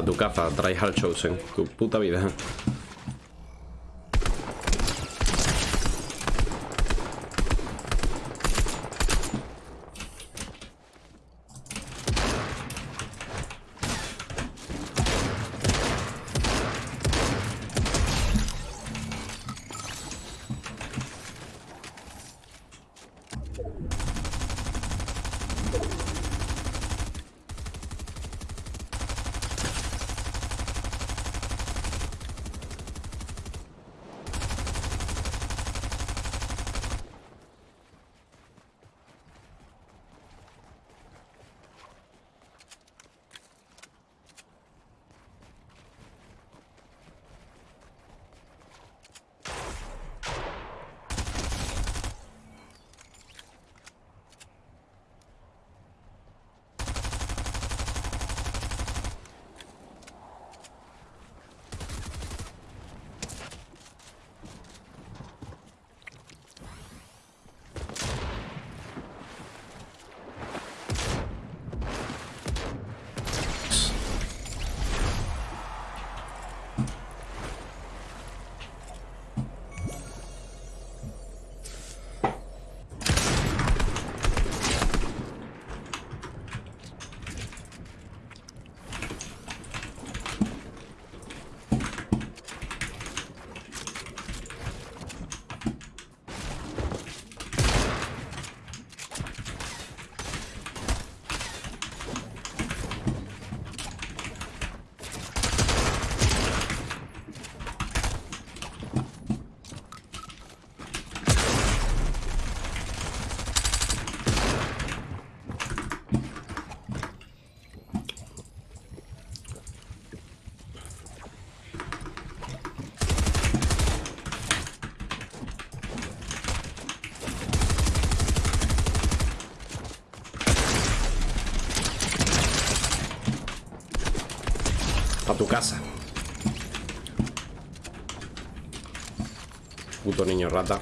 A tu caza, al Chosen. Tu puta vida. Casa. Puto niño rata.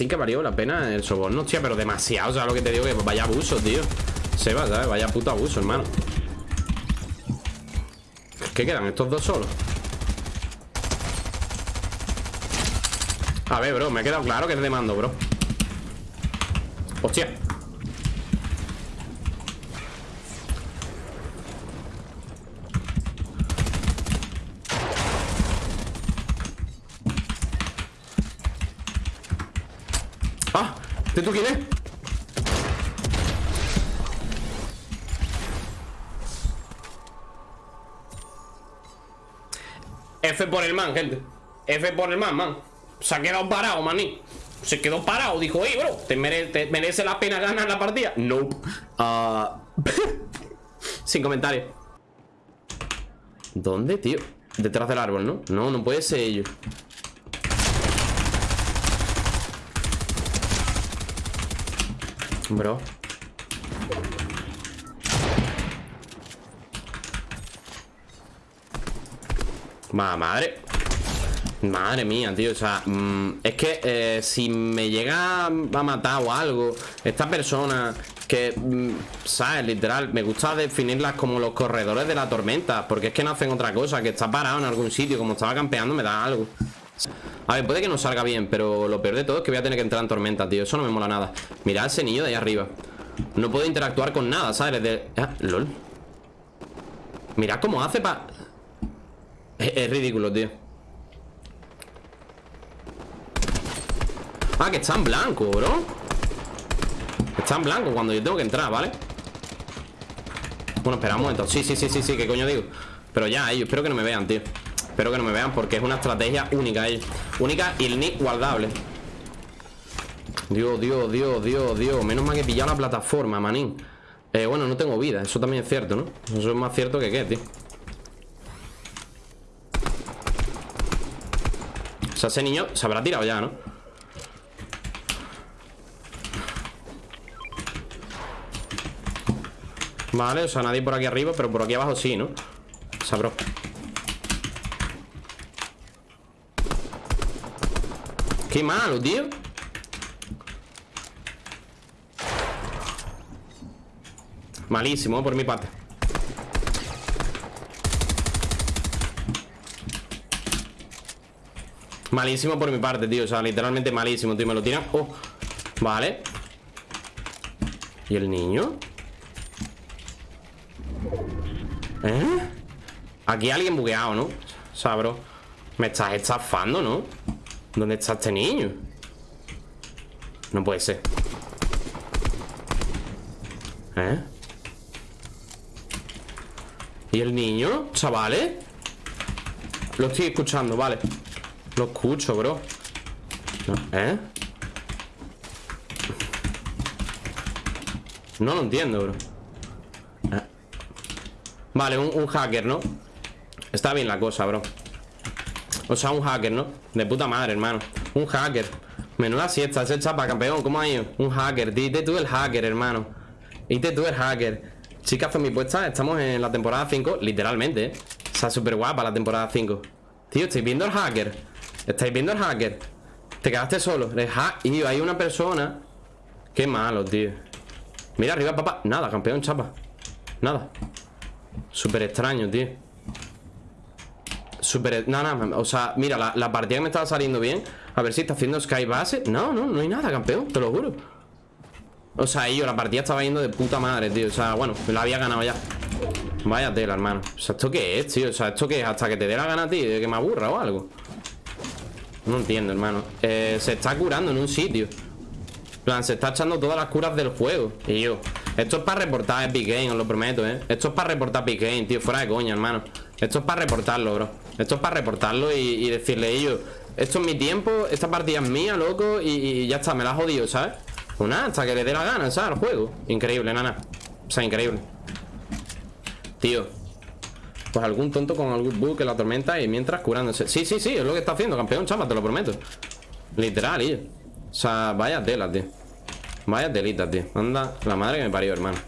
Así que valió la pena el soborno, hostia, pero demasiado. O sea, lo que te digo que vaya abuso, tío. Seba, ¿sabes? Vaya puto abuso, hermano. ¿Qué quedan? Estos dos solos. A ver, bro, me ha quedado claro que es de mando, bro. Hostia. ¡Ah! ¿De tú quién es? F por el man, gente F por el man, man Se ha quedado parado, maní Se quedó parado, dijo, ey, bro ¿te, merece la pena ganar la partida? No nope. Sin comentarios ¿Dónde, tío? Detrás del árbol, ¿no? No, no puede ser ellos Bro. Madre. Madre mía, tío, o sea mm, Es que eh, si me llega a matar o algo Esta persona que, mm, ¿sabes? Literal, me gusta definirlas como los corredores de la tormenta Porque es que no hacen otra cosa Que está parado en algún sitio, como estaba campeando me da algo A ver, puede que no salga bien Pero lo peor de todo es que voy a tener que entrar en tormenta, tío. Eso no me mola nada. Mirad ese niño de ahí arriba. No puedo interactuar con nada, ¿sabes? Ah, lol. Mirad cómo hace para... Es, ridículo, tío. Ah, que está en blanco, bro. Está en blanco cuando yo tengo que entrar, ¿vale? Bueno, espera un Sí, sí, sí, sí, sí, ¿qué coño digo? Pero ya, ellos, espero que no me vean, tío Espero que no me vean porque es una estrategia única ellos Única y el nick guardable Dios, Dios, Dios, Dios, Dios Menos mal que he pillado la plataforma, manín eh, Bueno, no tengo vida, eso también es cierto, ¿no? Eso es más cierto que qué, tío O sea, ese niño se habrá tirado ya, ¿no? Vale, o sea, nadie por aquí arriba Pero por aquí abajo sí, ¿no? Sabro Qué malo, tío Malísimo, por mi parte Malísimo por mi parte, tío O sea, literalmente malísimo, tío Me lo tiran Oh, vale ¿Y el niño? ¿Eh? Aquí alguien bugueado, ¿no? O sea, bro Me estás estafando, ¿no? ¿Dónde está este niño? No puede ser ¿Eh? ¿Y el niño? ¿Chavales? Lo estoy escuchando, vale lo escucho, bro ¿Eh? No lo entiendo, bro ¿Eh? Vale, un, hacker, ¿no? Está bien la cosa, bro O sea, un hacker, ¿no? De puta madre, hermano. Un hacker. Menuda siesta, ese chapa, campeón ¿Cómo ha ido? Un hacker. Dite tú el hacker, hermano. Dite tú el hacker. Chicas, mi puesta Estamos en la temporada 5 Literalmente, ¿eh? O sea, súper guapa la temporada 5 Tío, estoy viendo el hacker ¿Estáis viendo el hacker? Te quedaste solo Y hay una persona. Qué malo, tío. Mira arriba, papá. Nada, campeón, chapa. Nada. Súper extraño, tío Súper... Nada, nada O sea, mira, la, partida que me estaba saliendo bien A ver si está haciendo Sky Base. No, no, no hay nada, campeón Te lo juro. O sea, yo la partida estaba yendo de puta madre, tío O sea, bueno, la había ganado ya. Vaya tela, hermano. O sea, ¿esto qué es, tío? O sea, ¿esto qué es? Hasta que te dé la gana, tío De que me aburra o algo. No entiendo, hermano. Eh, Se está curando en un sitio. Plan, se está echando todas las curas del juego. Y yo Esto es para reportar Epic Game, os lo prometo, eh. Esto es para reportar Epic Game, tío Fuera de coña, hermano. Esto es para reportarlo, bro Esto es para reportarlo y, decirle yo Esto es mi tiempo Esta partida es mía, loco y, ya está, me la ha jodido, ¿sabes? Pues hasta que le dé la gana, ¿sabes? Al juego Increíble, nana O sea, increíble Tío pues algún tonto con algún bug en la tormenta y mientras curándose. Sí, sí, sí, es lo que está haciendo, campeón, chama, te lo prometo. Literal, tío. O sea, vaya tela, tío. Vaya telita, tío. Anda, la madre que me parió, hermano.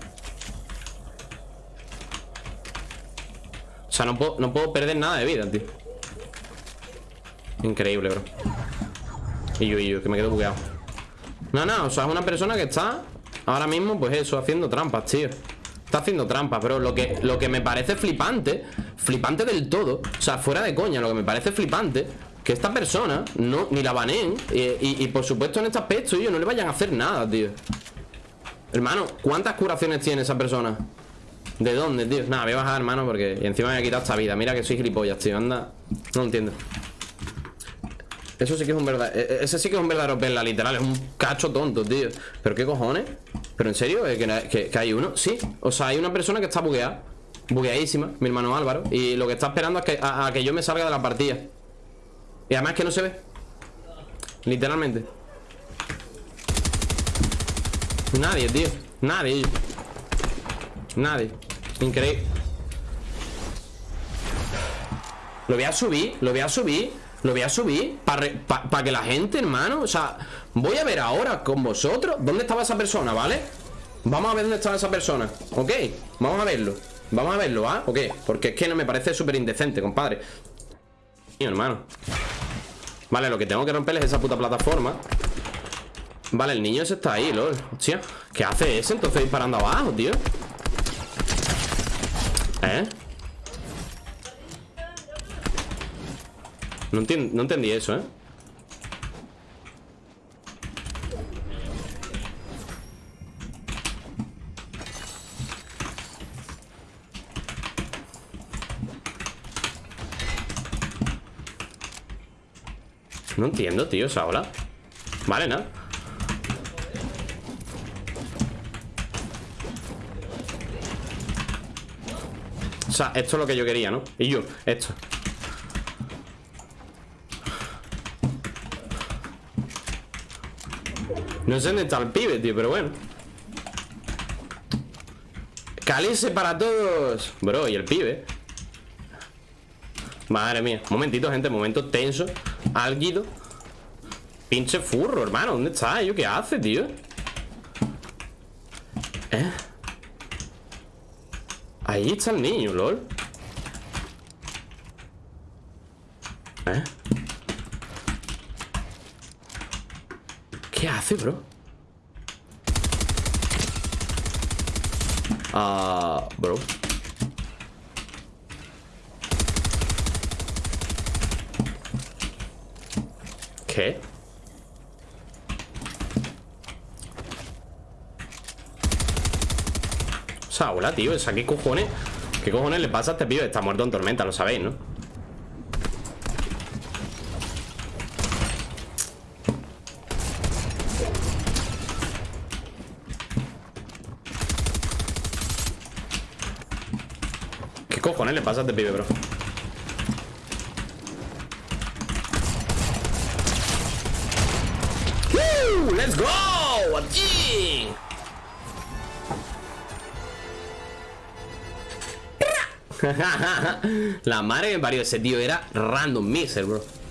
O sea, no puedo, no puedo perder nada de vida, tío. Increíble, bro. Y yo, y yo, que me quedo bugueado. No, no, o sea, es una persona que está ahora mismo, pues eso, haciendo trampas, tío. Está haciendo trampas, pero lo que, lo que me parece flipante, flipante del todo, o sea, fuera de coña, lo que me parece flipante, que esta persona no, ni la baneen, y, y, por supuesto en este aspecto, ellos no le vayan a hacer nada, tío. Hermano, ¿cuántas curaciones tiene esa persona? ¿De dónde, tío? Nada, voy a bajar, hermano, porque encima me voy a quitar esta vida. Mira que soy gilipollas, tío, anda. No entiendo. Eso sí que es un verdadero... E, e, ese sí que es un verdadero perla, literal. Es un cacho tonto, tío. ¿Pero qué cojones? ¿Pero en serio? ¿Que, hay uno? Sí. O sea, hay una persona que está bugueada. Bugueadísima, mi hermano Álvaro. Y lo que está esperando es que, a, que yo me salga de la partida. Y además que no se ve. Literalmente. Nadie, tío. Nadie. Nadie. Increíble. Lo voy a subir, lo voy a subir Lo voy a subir Para que la gente, hermano O sea, voy a ver ahora con vosotros ¿Dónde estaba esa persona, ¿vale? Vamos a ver dónde estaba esa persona ¿Ok? Vamos a verlo Vamos a verlo, ¿ah? Ok Porque es que no me parece súper indecente, compadre Mío, hermano Vale, lo que tengo que romper es esa puta plataforma Vale, el niño ese está ahí, lol Hostia, ¿qué hace ese entonces disparando abajo, tío? ¿Eh? No, no entendí eso, ¿eh? No entiendo, tío, esa ola Vale, nada O esto es lo que yo quería, ¿no? Y yo, esto. No sé dónde está el pibe, tío, pero bueno. Cálice para todos. Bro, y el pibe Madre mía. Momentito, gente, momento tenso. Álguido Pinche furro, hermano. ¿Dónde está? ¿Yo qué hace, tío? Ahí está el niño, lol ¿Eh? ¿Qué hace, bro? Ah, bro ¿Qué? O sea, hola, tío, ¿esa qué cojones? ¿Qué cojones le pasa a este pibe? Está muerto en tormenta, lo sabéis, ¿no? cojones le pasa a este pibe, bro? ¡Uh! ¡Let's go! ¡Aquí! La madre que me parió ese tío era random miser, bro